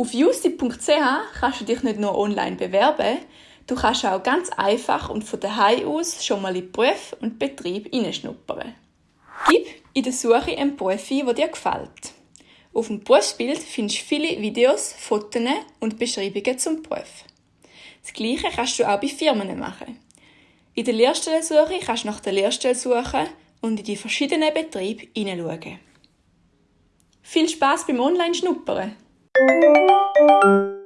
Auf usi.ch kannst du dich nicht nur online bewerben, du kannst auch ganz einfach und von daheim aus schon mal in Beruf und Betrieb hineinschnuppern. Gib in der Suche einen Beruf ein, der dir gefällt. Auf dem Berufsbild findest du viele Videos, Fotos und Beschreibungen zum Beruf. Das Gleiche kannst du auch bei Firmen machen. In der Lehrstellensuche kannst du nach der Lehrstelle suchen und in die verschiedenen Betriebe hineinschauen. Viel Spaß beim Online-Schnuppern! Música